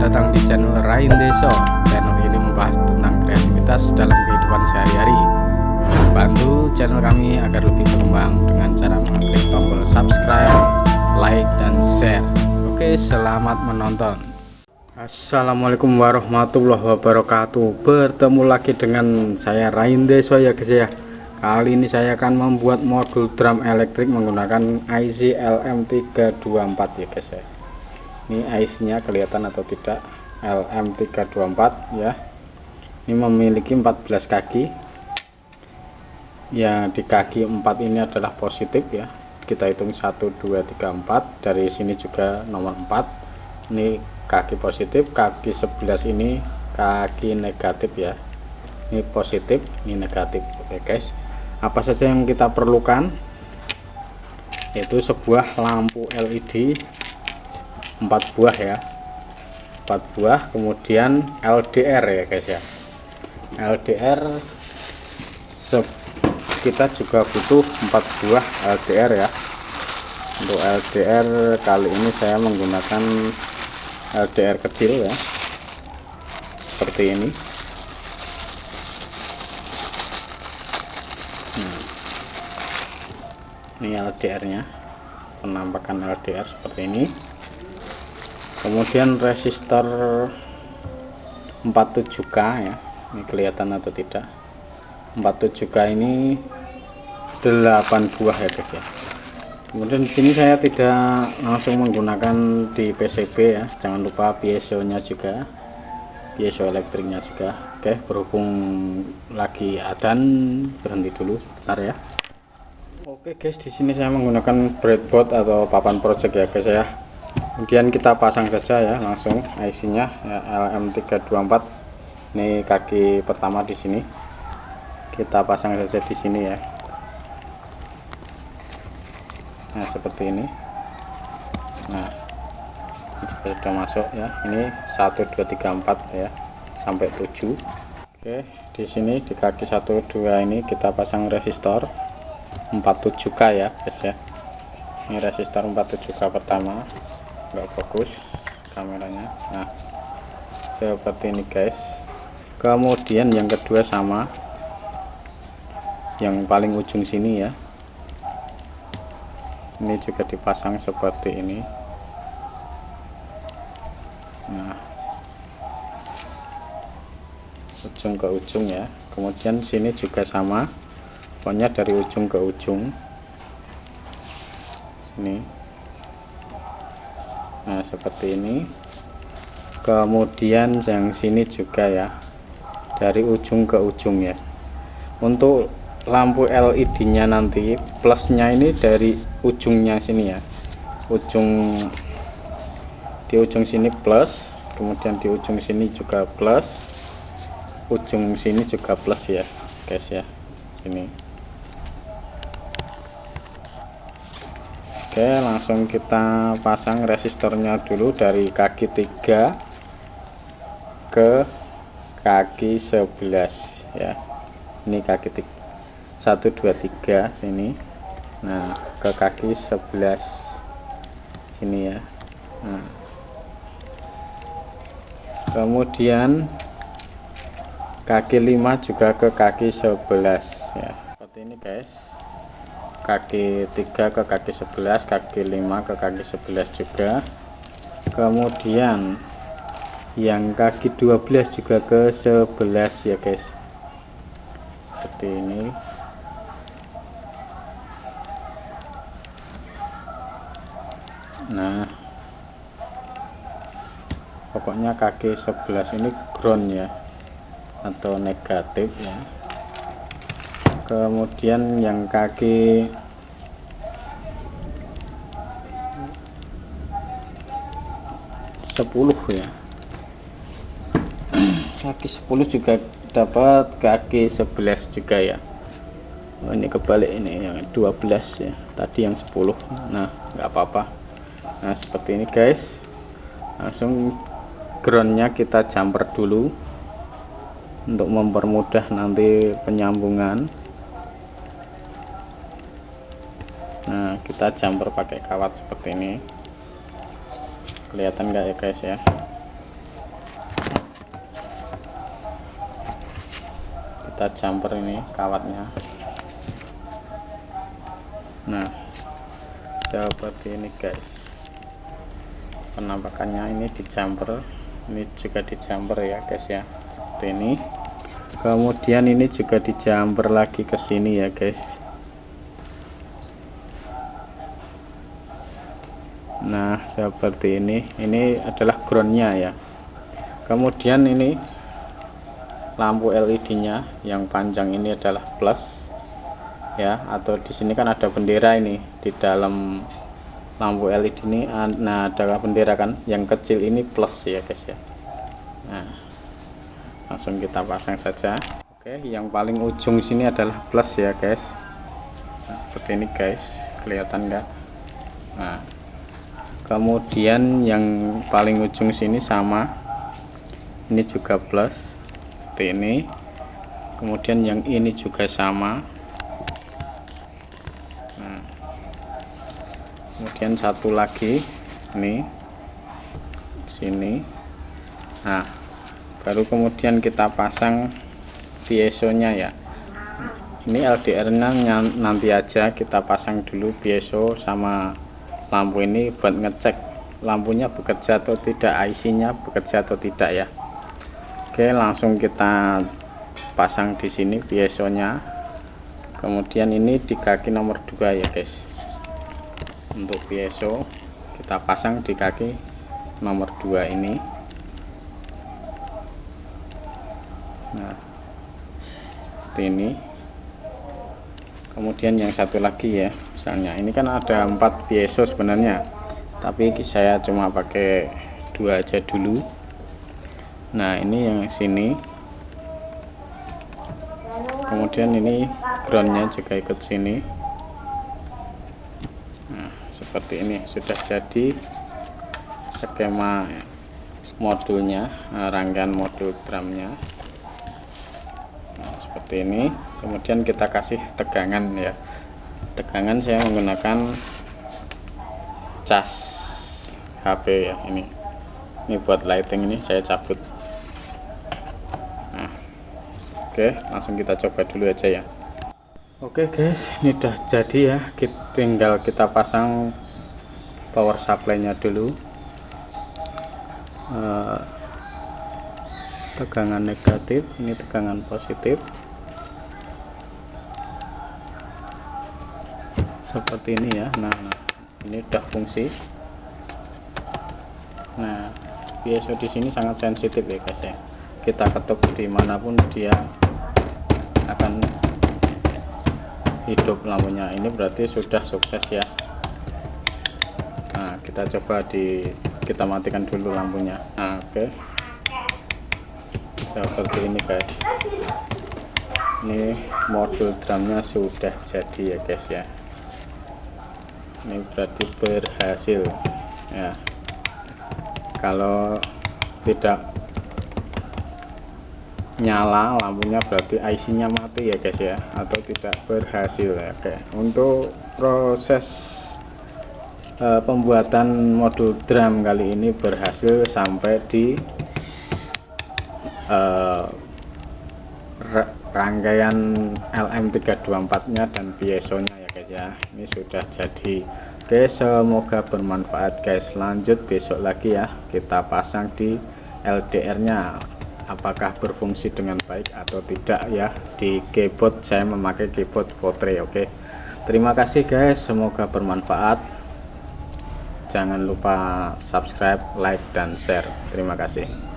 datang di channel Rain Deso. Channel ini membahas tentang kreativitas dalam kehidupan sehari-hari. Bantu channel kami agar lebih berkembang dengan cara mengklik tombol subscribe, like, dan share. Oke, selamat menonton. Assalamualaikum warahmatullahi wabarakatuh. Bertemu lagi dengan saya Rain Deso ya guys ya. Kali ini saya akan membuat modul drum elektrik menggunakan IC LM324 ya guys ya ini IC nya kelihatan atau tidak? LM324 ya. Ini memiliki 14 kaki. Ya di kaki 4 ini adalah positif ya. Kita hitung 1 2 3 4 dari sini juga nomor 4 ini kaki positif. Kaki 11 ini kaki negatif ya. Ini positif ini negatif. Oke guys. Apa saja yang kita perlukan? Itu sebuah lampu LED empat buah ya. Empat buah kemudian LDR ya guys ya. LDR kita juga butuh empat buah LDR ya. Untuk LDR kali ini saya menggunakan LDR kecil ya. Seperti ini. Nah, ini LDR nya penampakan LDR seperti ini kemudian resistor 47k ya ini kelihatan atau tidak? 47k ini 8 buah ya guys ya. Kemudian di sini saya tidak langsung menggunakan di PCB ya jangan lupa piezo nya juga piezo elektriknya juga. Oke berhubung lagi adan berhenti dulu sebentar ya. Oke guys di sini saya menggunakan breadboard atau papan project ya guys ya kemudian kita pasang saja ya langsung IC nya ya, LM324 ini kaki pertama di sini. Kita pasang saja di sini ya. Nah seperti ini. Nah sudah masuk ya. Ini 1 2 3 4 ya sampai 7 oke di sini di kaki 1 2 ini kita pasang resistor 47k ya guys ya. Ini resistor 47k pertama nggak fokus kameranya. Nah seperti ini guys. Kemudian yang kedua sama yang paling ujung sini ya. Ini juga dipasang seperti ini. Nah ujung ke ujung ya. Kemudian sini juga sama. Pokoknya dari ujung ke ujung. Sini nah seperti ini. Kemudian yang sini juga ya. Dari ujung ke ujung ya. Untuk lampu LED nya nanti plusnya ini dari ujungnya sini ya. Ujung di ujung sini plus kemudian di ujung sini juga plus ujung sini juga plus ya guys ya sini Oke langsung kita pasang resistornya dulu dari kaki 3 ke kaki 11 ya. Ini kaki 1 2 3 sini. Nah ke kaki 11 sini ya. Nah. kemudian kaki 5 juga ke kaki 11 ya. Seperti ini guys kaki 3 ke kaki 11 kaki 5 ke kaki 11 juga. Kemudian yang kaki 12 juga ke 11 ya guys. Seperti ini. Nah pokoknya kaki 11 ini ground ya atau negatif ya kemudian yang kaki. Sepuluh ya. Kaki 10 juga dapat kaki 11 juga ya. Oh, ini kebalik ini yang 12 ya. Tadi yang 10 nah nggak apa-apa. Nah seperti ini guys. Langsung groundnya kita jumper dulu untuk mempermudah nanti penyambungan kita jumper pakai kawat seperti ini. Kelihatan nggak ya guys ya? Kita jumper ini kawatnya. Nah seperti ini guys. Penampakannya ini di jumper ini juga di jumper ya guys ya. Seperti ini. Kemudian ini juga di jumper lagi ke sini ya guys. Seperti ini. Ini adalah groundnya ya. Kemudian ini lampu LED nya yang panjang ini adalah plus ya. Atau di sini kan ada bendera ini di dalam lampu LED ini. Nah ada bendera kan? Yang kecil ini plus ya guys ya. Nah langsung kita pasang saja. Oke yang paling ujung sini adalah plus ya guys. Nah, seperti ini guys. Kelihatan enggak nah kemudian yang paling ujung sini sama. Ini juga plus. Seperti ini. Kemudian yang ini juga sama. Nah, kemudian satu lagi. Ini. Sini. Nah. Baru kemudian kita pasang piezonya ya. Ini LDR nya nanti aja kita pasang dulu piezo sama lampu ini buat ngecek lampunya bekerja atau tidak IC nya bekerja atau tidak ya. Oke langsung kita pasang di sini piezonya kemudian ini di kaki nomor 2 ya guys. Untuk piezo kita pasang di kaki nomor 2 ini. Nah seperti ini. Kemudian yang satu lagi ya misalnya. Ini kan ada empat piezo sebenarnya. Tapi saya cuma pakai dua aja dulu. Nah ini yang sini. Kemudian ini groundnya juga ikut sini. Nah seperti ini sudah jadi skema modulnya nah, rangkaian modul drumnya. Nah, seperti ini. Kemudian kita kasih tegangan ya tegangan saya menggunakan cas HP ya ini. Ini buat lighting ini saya cabut. Nah oke langsung kita coba dulu aja ya. Oke guys ini udah jadi ya. Kita tinggal kita pasang power supply nya dulu. Uh, tegangan negatif ini tegangan positif seperti ini ya. Nah, ini udah fungsi. Nah piezo di sini sangat sensitif ya guys ya. Kita ketuk di mana pun dia akan hidup lampunya. Ini berarti sudah sukses ya. Nah kita coba di kita matikan dulu lampunya. Nah oke. Okay. seperti ini guys. Ini modul drumnya sudah jadi ya guys ya ini berarti berhasil. Ya. Kalau tidak nyala lampunya berarti IC nya mati ya guys ya. Atau tidak berhasil ya. Oke. Untuk proses uh, pembuatan modul drum kali ini berhasil sampai di uh, rangkaian LM324 nya dan piezo nya ya ini sudah jadi oke semoga bermanfaat guys. Lanjut besok lagi ya. Kita pasang di LDR nya apakah berfungsi dengan baik atau tidak ya? Di keyboard saya memakai keyboard Potre oke? Terima kasih guys. Semoga bermanfaat. Jangan lupa subscribe like dan share. Terima kasih